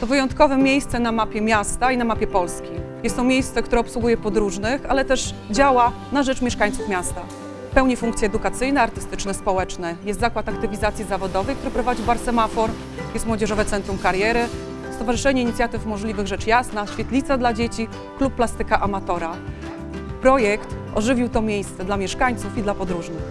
To wyjątkowe miejsce na mapie miasta i na mapie Polski. Jest to miejsce, które obsługuje podróżnych, ale też działa na rzecz mieszkańców miasta. Pełni funkcje edukacyjne, artystyczne, społeczne. Jest zakład aktywizacji zawodowej, który prowadzi Bar Semafor, jest Młodzieżowe Centrum Kariery, Stowarzyszenie Inicjatyw Możliwych Rzecz Jasna, Świetlica dla Dzieci, Klub Plastyka Amatora. Projekt ożywił to miejsce dla mieszkańców i dla podróżnych.